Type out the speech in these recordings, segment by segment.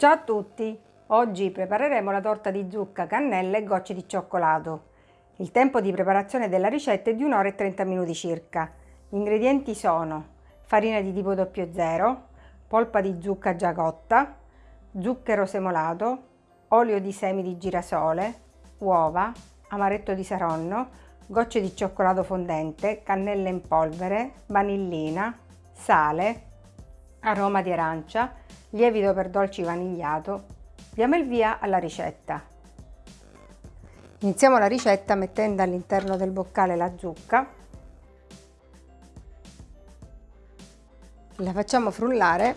Ciao a tutti! Oggi prepareremo la torta di zucca, cannella e gocce di cioccolato. Il tempo di preparazione della ricetta è di 1 ora e 30 minuti circa. Gli ingredienti sono farina di tipo 00, polpa di zucca già cotta, zucchero semolato, olio di semi di girasole, uova, amaretto di saronno, gocce di cioccolato fondente, cannella in polvere, vanillina, sale, aroma di arancia, lievito per dolci vanigliato. Diamo il via alla ricetta. Iniziamo la ricetta mettendo all'interno del boccale la zucca. La facciamo frullare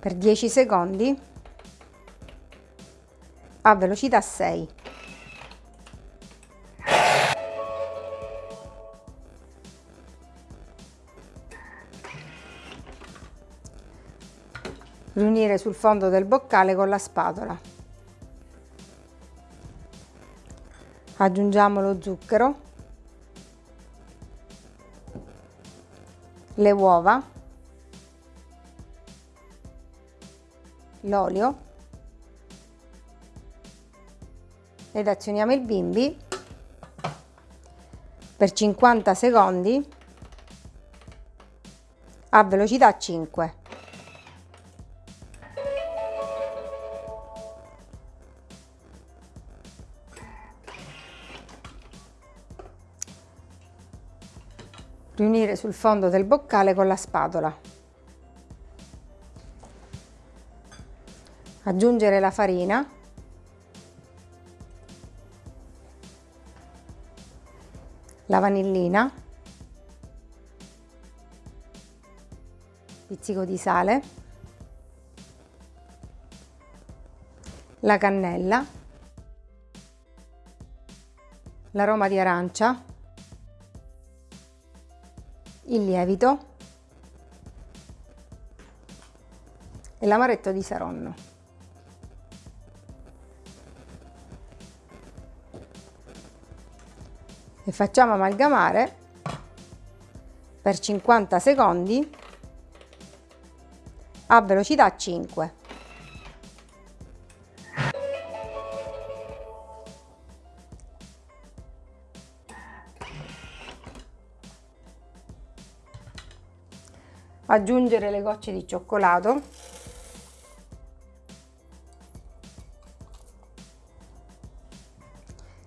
per 10 secondi a velocità 6. Riunire sul fondo del boccale con la spatola. Aggiungiamo lo zucchero, le uova, l'olio ed azioniamo il bimbi per 50 secondi a velocità 5. Riunire sul fondo del boccale con la spatola. Aggiungere la farina. La vanillina. Pizzico di sale. La cannella. L'aroma di arancia il lievito e l'amaretto di Saronno. E facciamo amalgamare per 50 secondi a velocità 5. Aggiungere le gocce di cioccolato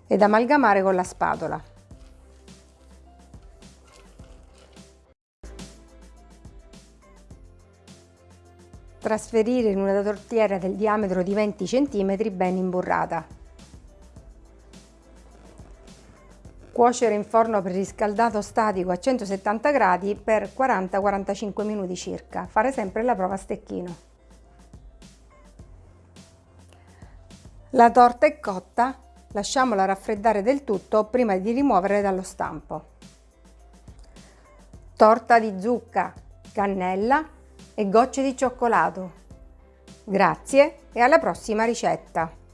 ed amalgamare con la spatola. Trasferire in una tortiera del diametro di 20 cm ben imburrata. Cuocere in forno preriscaldato statico a 170 gradi per 40-45 minuti circa. Fare sempre la prova a stecchino. La torta è cotta, lasciamola raffreddare del tutto prima di rimuovere dallo stampo. Torta di zucca, cannella e gocce di cioccolato. Grazie e alla prossima ricetta!